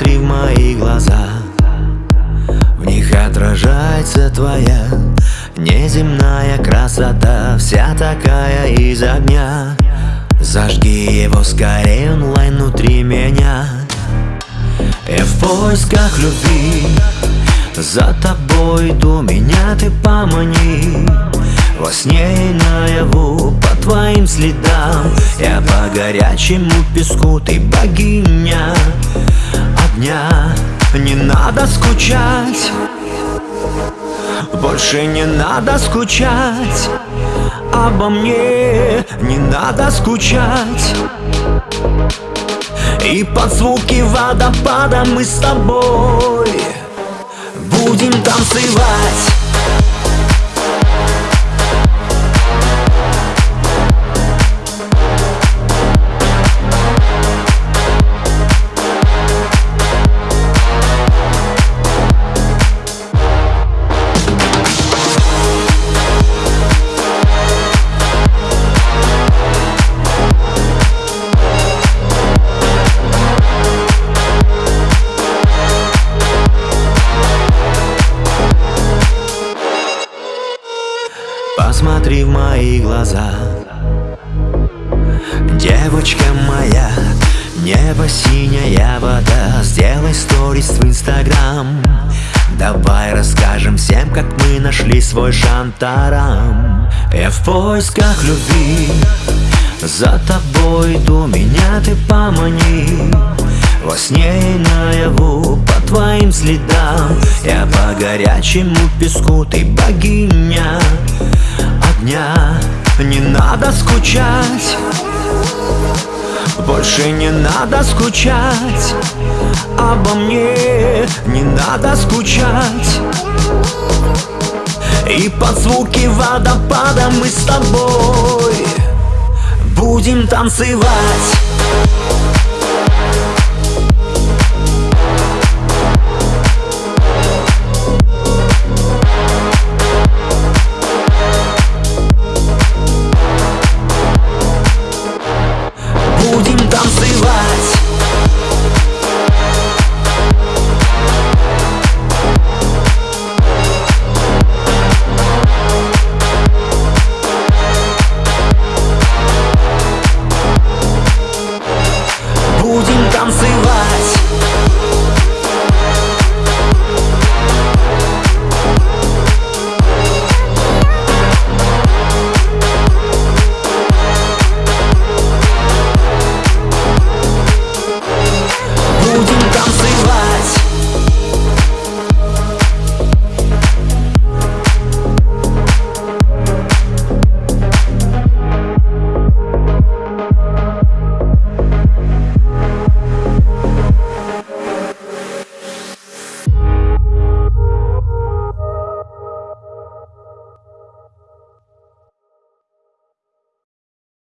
Посмотри в мои глаза. В них отражается твоя Неземная красота Вся такая из огня. Зажги его скорее онлайн внутри меня. Я в поисках любви За тобой иду, меня ты помани. Во сне и наяву по твоим следам. Я по горячему песку, ты богиня скучать. Больше не надо скучать. Обо мне не надо скучать. И под звуки водопада мы с тобой Будем танцевать Посмотри в мои глаза. Девочка моя Небо синяя вода. Сделай сторис в инстаграм. Давай расскажем всем, как мы нашли свой шантарам. Я в поисках любви. За тобой иду, меня ты помани. Во сне и наяву твоим следам. Я по горячему песку, ты богиня дня Не надо скучать Больше не надо скучать Обо мне. Не надо скучать. И под звуки водопада мы с тобой Будем танцевать будем танцевать.